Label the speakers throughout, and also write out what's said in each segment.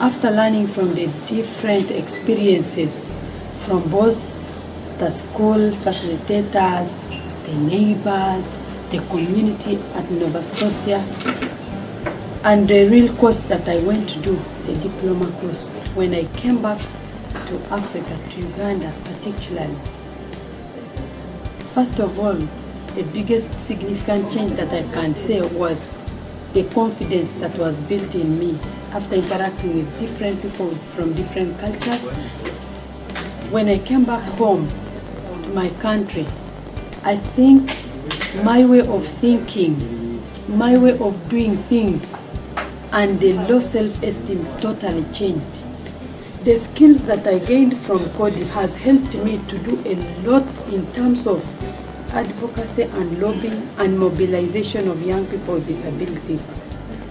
Speaker 1: after learning from the different experiences from both the school facilitators, the neighbors, the community at Nova Scotia, and the real course that I went to do, the diploma course. When I came back to Africa, to Uganda particularly, first of all, the biggest significant change that I can say was the confidence that was built in me after interacting with different people from different cultures. When I came back home to my country, I think my way of thinking, my way of doing things, and the low self-esteem totally changed. The skills that I gained from Coady has helped me to do a lot in terms of advocacy and lobbying and mobilization of young people with disabilities.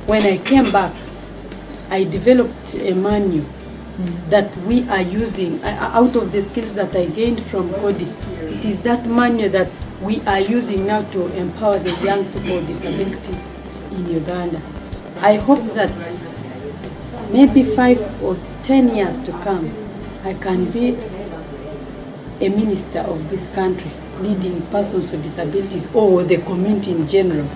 Speaker 1: When I came back, I developed a manual that we are using out of the skills that I gained from Coady. It is that manual that we are using now to empower the young people with disabilities in Uganda. I hope that maybe five or ten years to come, I can be a minister of this country, leading persons with disabilities or the community in general.